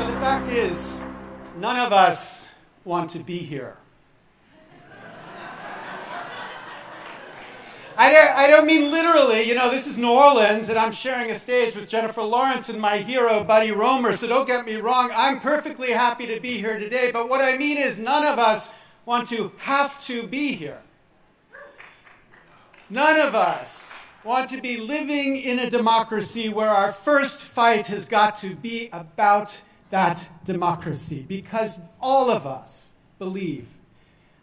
So the fact is, none of us want to be here. I don't, I don't mean literally, you know, this is New Orleans and I'm sharing a stage with Jennifer Lawrence and my hero, Buddy Roemer, so don't get me wrong, I'm perfectly happy to be here today, but what I mean is none of us want to have to be here. None of us want to be living in a democracy where our first fight has got to be about that democracy, because all of us believe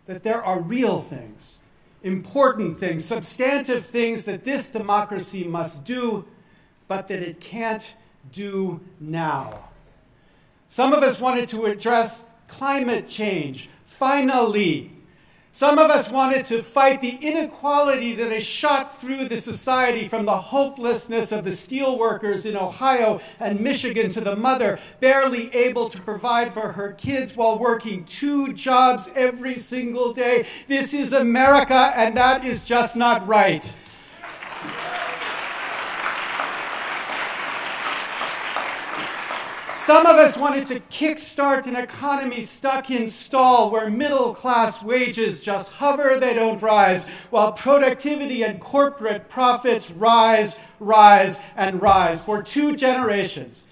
that there are real things important things, substantive things that this democracy must do, but that it can't do now. Some of us wanted to address climate change, finally. Some of us wanted to fight the inequality that has shot through the society from the hopelessness of the steelworkers in Ohio and Michigan to the mother barely able to provide for her kids while working two jobs every single day. This is America, and that is just not right. Some of us wanted to kickstart an economy stuck in stall where middle class wages just hover, they don't rise, while productivity and corporate profits rise, rise, and rise. For two generations,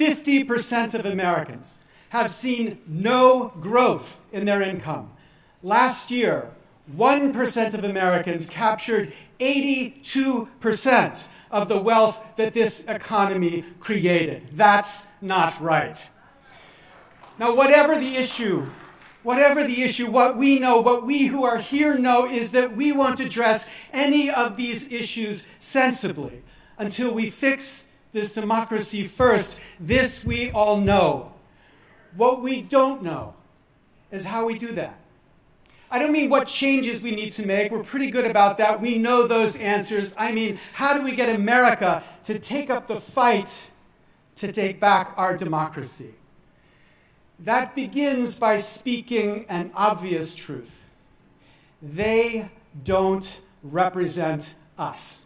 50% of Americans have seen no growth in their income. Last year, 1% of Americans captured 82% of the wealth that this economy created. That's not right. Now, whatever the issue, whatever the issue, what we know, what we who are here know is that we won't address any of these issues sensibly until we fix this democracy first. This we all know. What we don't know is how we do that. I don't mean what changes we need to make. We're pretty good about that. We know those answers. I mean, how do we get America to take up the fight to take back our democracy? That begins by speaking an obvious truth. They don't represent us.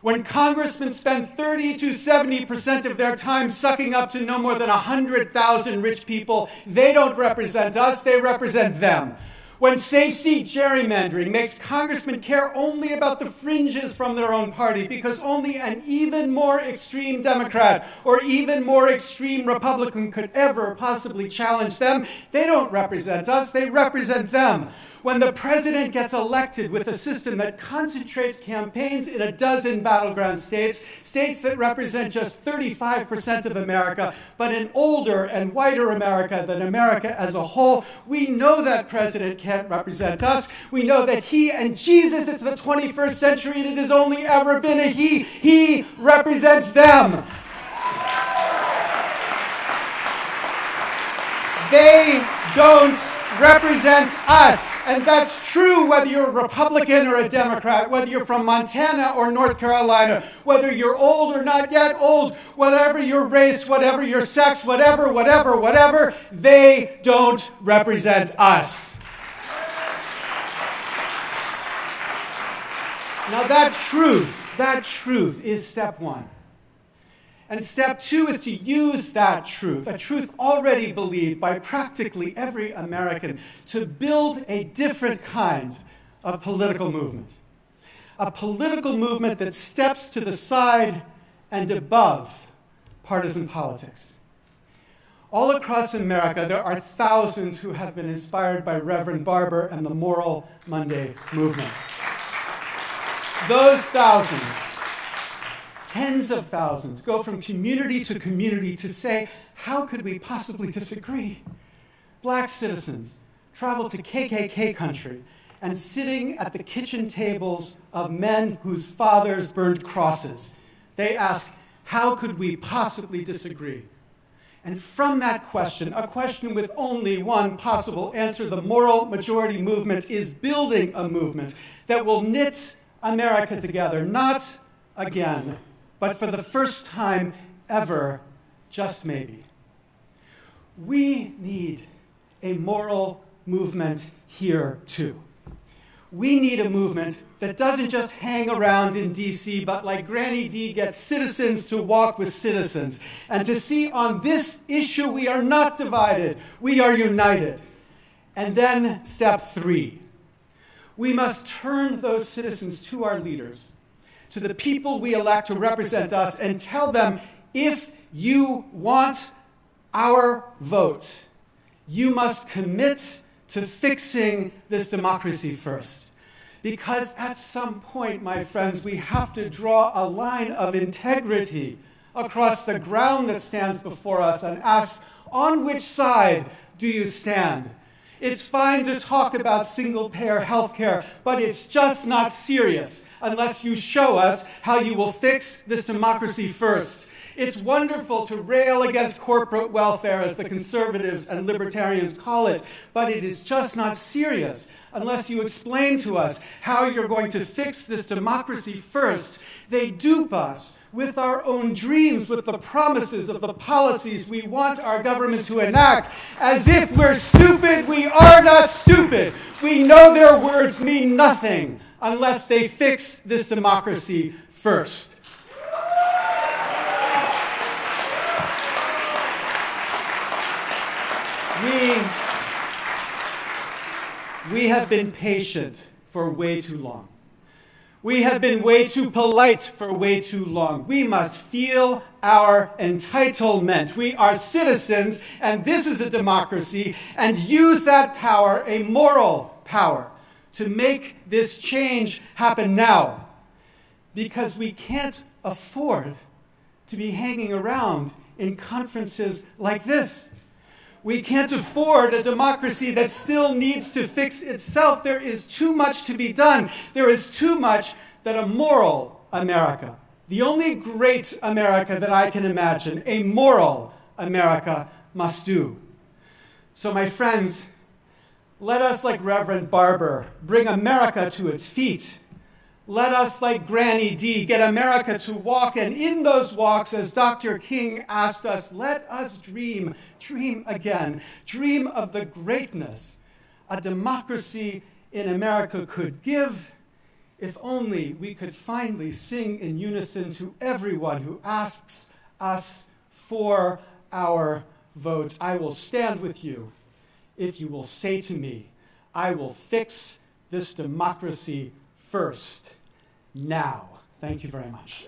When congressmen spend 30 to 70% of their time sucking up to no more than 100,000 rich people, they don't represent us, they represent them. When safe seat gerrymandering makes congressmen care only about the fringes from their own party because only an even more extreme Democrat or even more extreme Republican could ever possibly challenge them, they don't represent us, they represent them when the president gets elected with a system that concentrates campaigns in a dozen battleground states, states that represent just 35% of America, but an older and whiter America than America as a whole, we know that president can't represent us. We know that he and Jesus, it's the 21st century and it has only ever been a he. He represents them. They don't represent us. And that's true whether you're a Republican or a Democrat, whether you're from Montana or North Carolina, whether you're old or not yet old, whatever your race, whatever your sex, whatever, whatever, whatever, they don't represent us. Now, that truth, that truth is step one. And step two is to use that truth, a truth already believed by practically every American, to build a different kind of political movement. A political movement that steps to the side and above partisan politics. All across America, there are thousands who have been inspired by Reverend Barber and the Moral Monday movement. Those thousands tens of thousands go from community to community to say, how could we possibly disagree? Black citizens travel to KKK country and sitting at the kitchen tables of men whose fathers burned crosses, they ask, how could we possibly disagree? And from that question, a question with only one possible answer, the moral majority movement is building a movement that will knit America together, not again but for the first time ever, just maybe. We need a moral movement here too. we need a movement that doesn't just hang around in DC, but like Granny D gets citizens to walk with citizens and to see on this issue we are not divided, we are united. And then step three we must turn those citizens to our leaders, to the people we elect to represent us, and tell them if you want our vote, you must commit to fixing this democracy first. Because at some point, my friends, we have to draw a line of integrity across the ground that stands before us and ask, on which side do you stand? It's fine to talk about single payer health care, but it's just not serious unless you show us how you will fix this democracy first. It's wonderful to rail against corporate welfare, as the conservatives and libertarians call it, but it is just not serious unless you explain to us how you're going to fix this democracy first. They dupe us with our own dreams, with the promises of the policies we want our government to enact, as if we're stupid. We are not stupid. We know their words mean nothing unless they fix this democracy first. We, we have been patient for way too long. We have been way too polite for way too long. We must feel our entitlement. We are citizens, and this is a democracy, and use that power, a moral power, to make this change happen now. Because we can't afford to be hanging around in conferences like this. We can't afford a democracy that still needs to fix itself. There is too much to be done. There is too much that a moral America, the only great America that I can imagine, a moral America must do. So, my friends, let us, like Reverend Barber, bring America to its feet let us, like Granny D, get America to walk, and in those walks, as Dr. King asked us, let us dream, dream again, dream of the greatness a democracy in America could give if only we could finally sing in unison to everyone who asks us for our vote. I will stand with you if you will say to me, I will fix this democracy first now. Thank you very much.